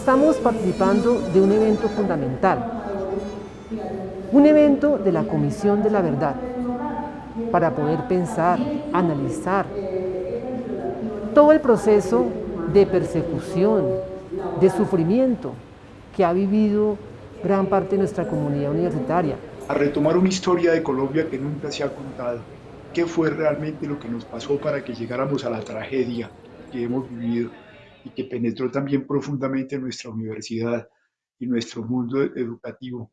Estamos participando de un evento fundamental, un evento de la Comisión de la Verdad, para poder pensar, analizar todo el proceso de persecución, de sufrimiento que ha vivido gran parte de nuestra comunidad universitaria. A retomar una historia de Colombia que nunca se ha contado. ¿Qué fue realmente lo que nos pasó para que llegáramos a la tragedia que hemos vivido y que penetró también profundamente en nuestra universidad y nuestro mundo educativo?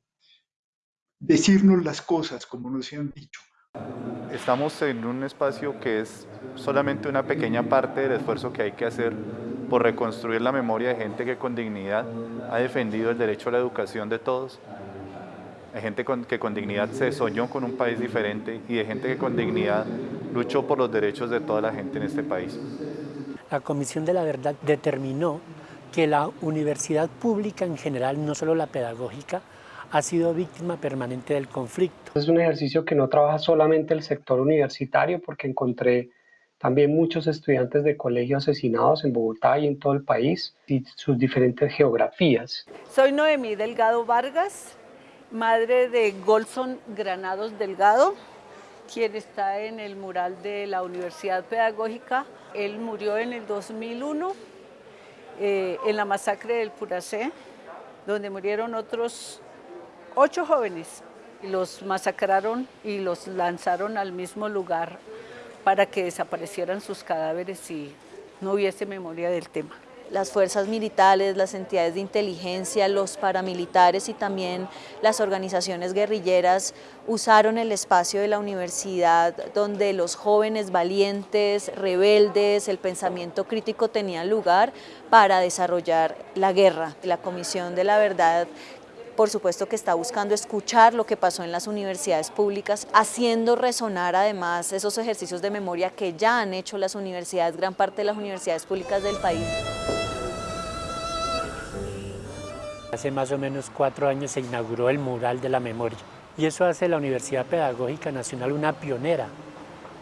Decirnos las cosas como nos han dicho. Estamos en un espacio que es solamente una pequeña parte del esfuerzo que hay que hacer por reconstruir la memoria de gente que con dignidad ha defendido el derecho a la educación de todos, de gente que con dignidad se soñó con un país diferente y de gente que con dignidad luchó por los derechos de toda la gente en este país. La Comisión de la Verdad determinó que la universidad pública en general, no solo la pedagógica, ha sido víctima permanente del conflicto. Es un ejercicio que no trabaja solamente el sector universitario porque encontré también muchos estudiantes de colegio asesinados en Bogotá y en todo el país y sus diferentes geografías. Soy Noemí Delgado Vargas, madre de Golson Granados Delgado, quien está en el mural de la Universidad Pedagógica. Él murió en el 2001 eh, en la masacre del Puracé, donde murieron otros ocho jóvenes. Los masacraron y los lanzaron al mismo lugar para que desaparecieran sus cadáveres y no hubiese memoria del tema. Las fuerzas militares, las entidades de inteligencia, los paramilitares y también las organizaciones guerrilleras usaron el espacio de la universidad donde los jóvenes valientes, rebeldes, el pensamiento crítico tenían lugar para desarrollar la guerra. La Comisión de la Verdad por supuesto que está buscando escuchar lo que pasó en las universidades públicas, haciendo resonar además esos ejercicios de memoria que ya han hecho las universidades, gran parte de las universidades públicas del país. Hace más o menos cuatro años se inauguró el mural de la memoria y eso hace la Universidad Pedagógica Nacional una pionera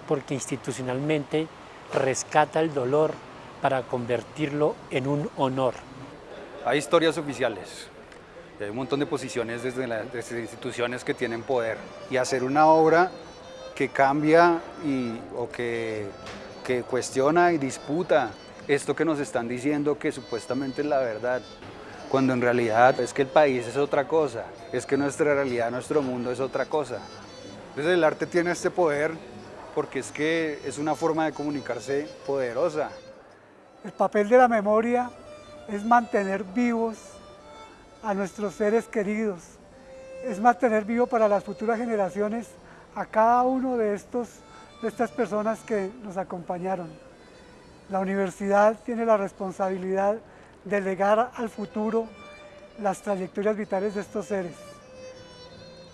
porque institucionalmente rescata el dolor para convertirlo en un honor. Hay historias oficiales, hay un montón de posiciones desde las instituciones que tienen poder. Y hacer una obra que cambia y, o que, que cuestiona y disputa esto que nos están diciendo que supuestamente es la verdad, cuando en realidad es que el país es otra cosa, es que nuestra realidad, nuestro mundo es otra cosa. Entonces el arte tiene este poder porque es que es una forma de comunicarse poderosa. El papel de la memoria es mantener vivos a nuestros seres queridos, es mantener vivo para las futuras generaciones a cada uno de, estos, de estas personas que nos acompañaron. La universidad tiene la responsabilidad de legar al futuro las trayectorias vitales de estos seres,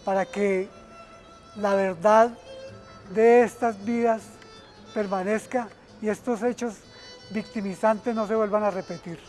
para que la verdad de estas vidas permanezca y estos hechos victimizantes no se vuelvan a repetir.